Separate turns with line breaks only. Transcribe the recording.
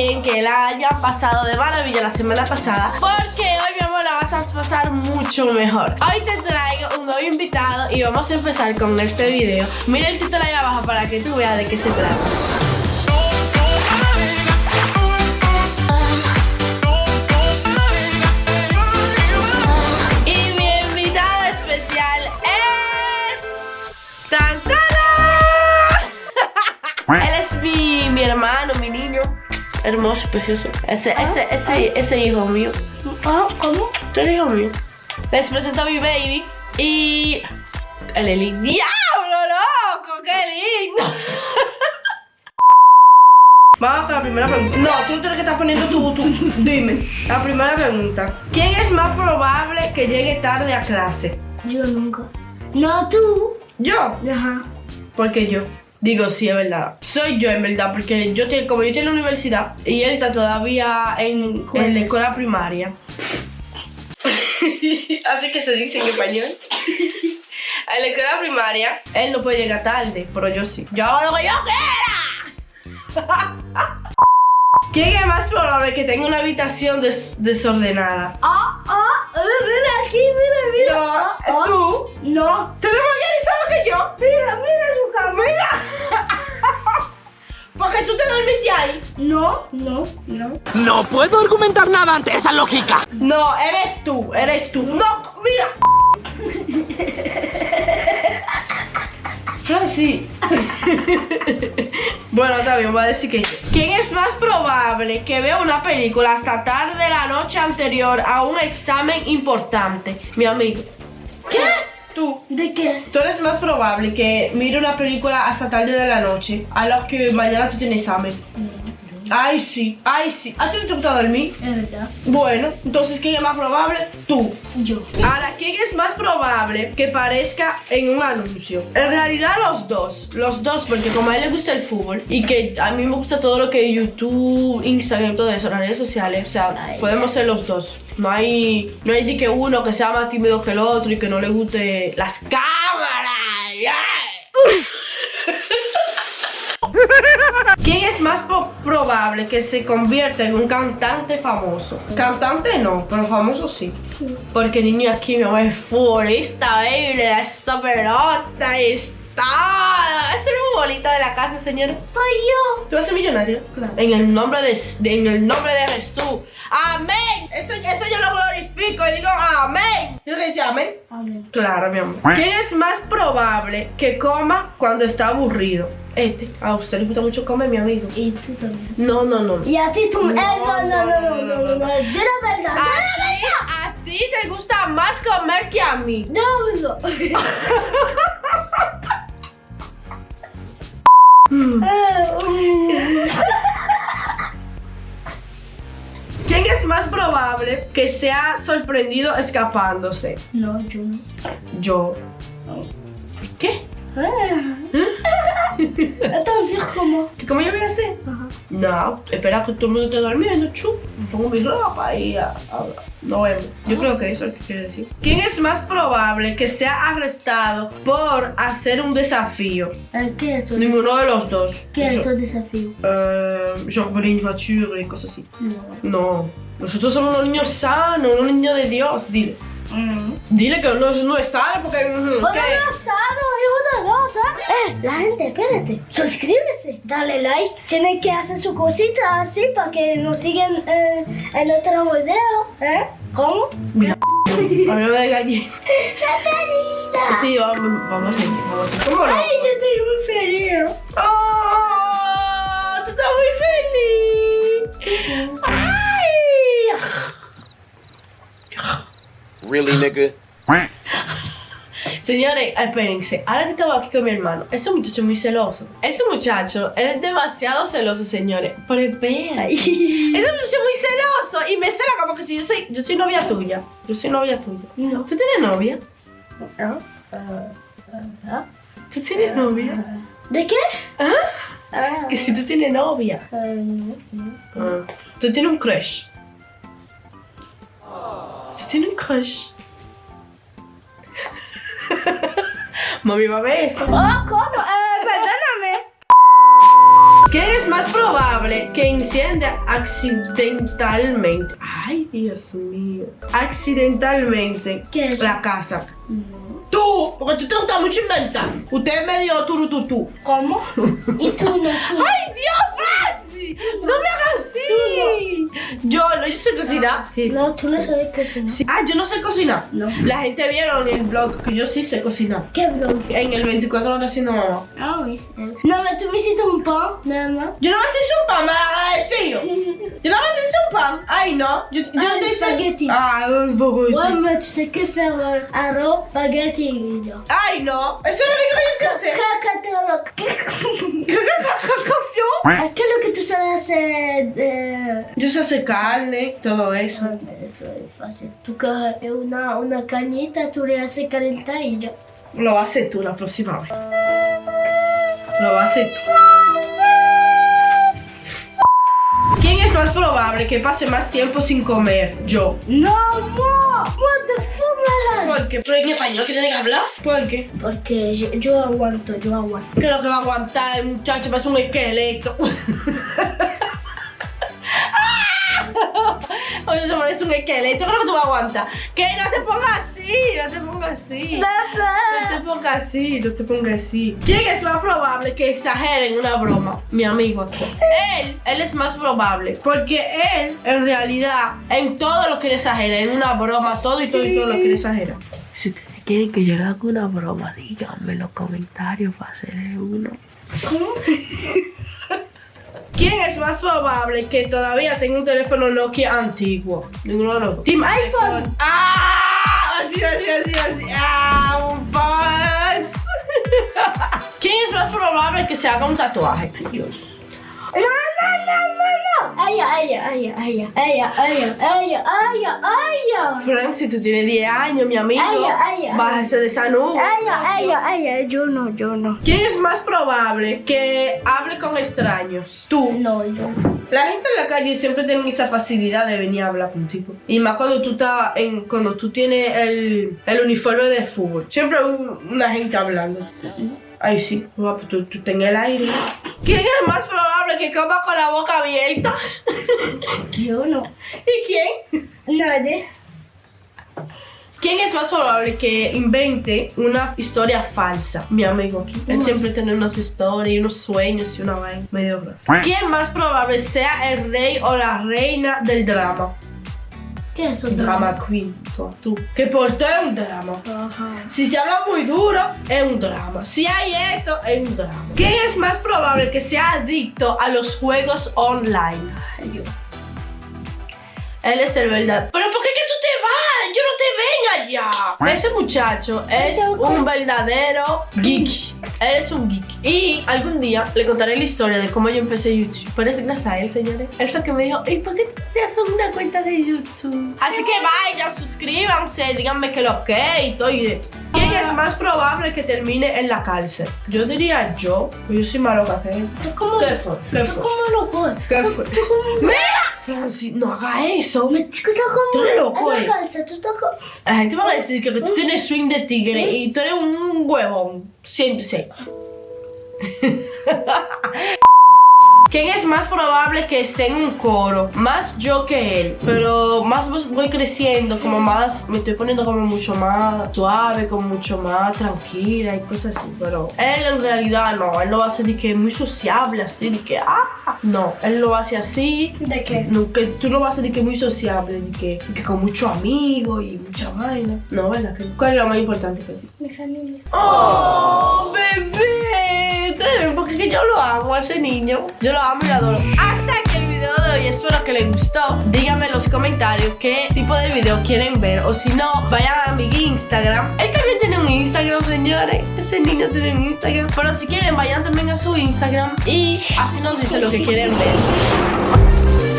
que el año ha pasado de maravilla la semana pasada, porque hoy, mi amor, la vas a pasar mucho mejor. Hoy te traigo un nuevo invitado y vamos a empezar con este video. Mira el título ahí abajo para que tú veas de qué se trata. Hermoso, precioso. Ese, ese, ese, ese hijo mío.
Ah, ¿cómo?
Tú eres hijo mío. Les presento a mi baby. Y... El Eli. ¡Diablo, loco! ¡Qué lindo! Vamos con la primera pregunta. No, tú tienes que estar poniendo tu, tu... Dime. La primera pregunta. ¿Quién es más probable que llegue tarde a clase?
Yo nunca. No, tú.
¿Yo?
Ajá.
Porque yo. Digo, sí, es verdad. Soy yo, en verdad, porque yo tengo, como yo estoy en la universidad y él está todavía en, en la escuela primaria. Así que se dice en español. En la escuela primaria, él no puede llegar tarde, pero yo sí. Yo hago lo que yo quiera. ¿Quién es más probable que tenga una habitación des- desordenada?
Ah, ah, mira aquí, mira, mira.
No,
Ah, ah.
tú.
No.
¿Tú eres más organizado que yo?
Mira, mira su cama.
Mira. Porque tú te dormiste ahí.
No, no, no.
No puedo argumentar nada ante esa lógica.
No, eres tú, eres tú. No, mira. Franci. bueno, bien, voy a decir que. ¿Quién es más probable que vea una película hasta tarde de la noche anterior a un examen importante? Mi amigo.
¿Qué?
Tú.
¿De qué?
Tú eres más probable que mire una película hasta tarde de la noche a lo que mañana tú tienes examen. Ay, sí, ay, sí. ¿A ti no te gusta dormir?
Es verdad.
Bueno, entonces, ¿quién es más probable? Tú.
Yo.
Ahora, ¿quién es más probable que parezca en un anuncio? En realidad los dos, los dos, porque como a él le gusta el fútbol y que a mí me gusta todo lo que es YouTube, Instagram, todo eso, las redes sociales, o sea,
Ay.
podemos ser los dos. No hay, no hay de que uno que sea más tímido que el otro y que no le guste las cámaras. ¡Yeah! ¿Quién es más probable que se convierta en un cantante famoso? Cantante no, pero famoso sí. Porque niño aquí mi amor es futbolista, baby, le da esta pelota está. Es el futbolista de la casa, señor.
Soy yo.
Tú vas a ser millonario.
Claro.
En el nombre de, de- en el nombre de Jesús. Amén. Eso, eso yo lo glorifico y digo amén. ¿Tienes que decir amén?
Amén.
Claro, mi amor. ¿Quién es más probable que coma cuando está aburrido? Este. A usted le gusta mucho comer, mi amigo.
Y tú también.
No, no, no.
Y a ti tú.
No,
no, no, no, no, no, no, no. Verdad.
A ti, te gusta más comer que a mí.
No, no.
¿Quién es más probable que sea sorprendido escapándose?
No, yo no.
Yo. ¿Qué?
Entonces, ¿cómo?
¿Que ¿Cómo yo voy a hacer?
Ajá.
No, espera que todo el mundo esté durmiendo, chup. Me pongo mi ropa y a, a- no vemos. Yo creo que eso es lo que quiere decir. ¿Quién es más probable que sea arrestado por hacer un desafío?
Eh, ¿Qué es eso?
Ninguno de los dos.
¿Qué es
Eso-
desafío?
Euh, genre voler une voiture y cosas así.
No.
No, nosotros somos unos niños sanos, unos niños de Dios. Dile. Dile que no, no es sano porque. mm,
no sano y una cosa. Eh, la gente, espérate. Suscríbese, dale like. Tienen que hacer su cosita así para que nos sigan eh, en otro video. ¿Eh? ¿Cómo?
Mira, a mí me gallé.
¡Chacarita!
Sí, vamos, vamos a ir, vamos a ir. ¿Cómo no?
Ay, yo estoy muy feliz.
¡Oh!
Really, nigga?
Señores, espérense. Ahora que estaba aquí con mi hermano, ese muchacho es muy celoso. Ese muchacho él es demasiado celoso, señores. Pero espera. Ese muchacho es muy celoso y me cela como que si yo soy, yo soy novia tuya. Yo soy novia tuya.
No.
¿Tú tienes novia?
¿Ah?
¿Tú tienes novia?
¿De qué?
¿Ah?
Ah,
Que si tú tienes novia.
no, no.
Ah. Tú tienes un crush. Tú tienes un crush. Mami ver eso.
Oh, ¿cómo? Eh, perdóname.
¿Quién es más probable que enciende accidentalmente. Ay, Dios mío. Accidentalmente
¿Qué es?
la casa. Tú, porque tú te gusta mucho inventar. Usted es medio turututú.
¿Cómo? ¿Y tú no? Tú?
¡Ay, Dios, Francis! ¡No me hagas así! Yo no, yo sé cocinar. Sí.
No, tú no sabes cocinar.
Sí. Ah, yo no sé cocinar.
No.
La gente vieron en el blog que yo sí sé cocinar.
¿Qué blog?
En el 24 horas haciendo mamá.
Ah. Non, mais tú me hiciste un pan, nada más.
Yo no me hice un pan, mal agradecido. Yo no me te hice un pan. Ay, no. Yo, yo
Ah,
no te hice.
spaghetti.
Ah, los spaghetti.
Ouais, mais tu sais que faire euh, arroz, spaghetti et guido.
Ay, no. Eso es lo único que yo sé hacer.
Cacatero.
¿Qué, qué, qué, qué, qué,
¿Qué es lo que tú sabes hacer.
Yo sé hacer carne, todo eso.
Eso es fácil. Tú coges una, una cañita, tú le haces calentar y ya.
Lo hacer tú la próxima vez. Lo hacer tú. ¿Quién es más probable que pase más tiempo sin comer? Yo.
No, moi What the fuck,
¿Por qué? ¿Pero en español que tiene que hablar? ¿Por qué?
Porque yo, yo aguanto, yo aguanto.
¿Qué es lo que va a aguantar el muchacho? Parece un esqueleto. Oye, se parece un esqueleto. ¿Qué es lo que tú vas a aguantar? Que no te pongas así, no te pongas así. No te pongas así, no te pongas así. ¿Quién es más probable que exagere en una broma? Mi amigo. Él, él es más probable. Porque él, en realidad, en todo lo quiere exagerar. En una broma, todo y todo y todo lo quiere exagerar. Si ustedes quieren que yo le haga una broma, díganme en los comentarios para hacer uno. ¿Quién es más probable que todavía tenga un teléfono Nokia antiguo? Ninguno de los. Team iPhone. ¡Ah! Así, así, así, así. ¡Ah! Un punch. ¿Quién es más probable que se haga un tatuaje? Dios.
Ella, ella, ella, ella, ella, ella, ella, ella.
Frank, si tú tienes 10 años, mi amigo,
Ay, ay, ay.
bájese de esa nube.
Ella, ella, ella, yo no, yo no.
¿Quién es más probable que hable con extraños? Tú.
No, yo.
La gente en la calle siempre tiene esa facilidad de venir a hablar contigo. Y más cuando tú estás en, cuando tú tienes el, el uniforme de fútbol. Siempre hay un- una gente hablando. Ay, sí, guapo, tú, tú ten el aire. ¿Quién es más probable que coma con la boca abierta?
Yo no.
¿Y quién?
Nadie.
¿Quién es más probable que invente una historia falsa? Mi amigo. Él siempre tiene unas historias, unos sueños y una vaina medio rara. ¿Quién más probable sea el rey o la reina del drama?
¿Qué es eso?
Drama queen, tú. tú. Que por todo es un drama.
Ajá.
Si te habla muy duro, es un drama. Si hay esto, es un drama. ¿Quién es más probable que sea adicto a los juegos online? Ay. Él es el verdad. ¿Pero por qué que tú vas? Yo no te venga ya. Ese muchacho es un verdadero geek. Él es un geek. Y algún día le contaré la historia de cómo yo empecé YouTube. Pero es gracias a él, señores. Él fue que me dijo, ¿y por qué te haces una cuenta de YouTube? Así que vayan, suscríbanse, díganme que lo que y todo y ¿Quién es más probable que termine en la cárcel? Yo diría yo, pues yo soy malo que él.
¿Tú cómo,
¿Qué fue? ¿Qué
¿Tú cómo lo coges?
¿Qué fue? ¡Mira! Francis, no haga eso.
Me tú estás como
Tú eres loco,
en
eh.
la calza, tú estás como...
La gente va a decir que tú tienes swing de tigre y tú eres un huevón. Siéntese. ¿Quién es más probable que esté en un coro? Más yo que él. Pero más voy creciendo, como más. Me estoy poniendo como mucho más suave, como mucho más tranquila y cosas así. Pero él en realidad no. Él lo hace de que muy sociable, así, de que. ¡Ah! No, él lo hace así.
¿De qué?
No, que tú a ser de que muy sociable, de que, de que con muchos amigos y mucha vaina. No, ¿verdad? ¿Cuál es lo más importante que ti?
Mi familia.
¡Oh, bebé! Yo lo amo a ese niño. Yo lo amo y lo adoro. Hasta aquí el video de hoy. Espero que les gustó. Díganme en los comentarios qué tipo de video quieren ver. O si no, vayan a mi Instagram. Él también tiene un Instagram, señores. Ese niño tiene un Instagram. Pero si quieren, vayan también a su Instagram. Y así nos dicen lo que quieren ver.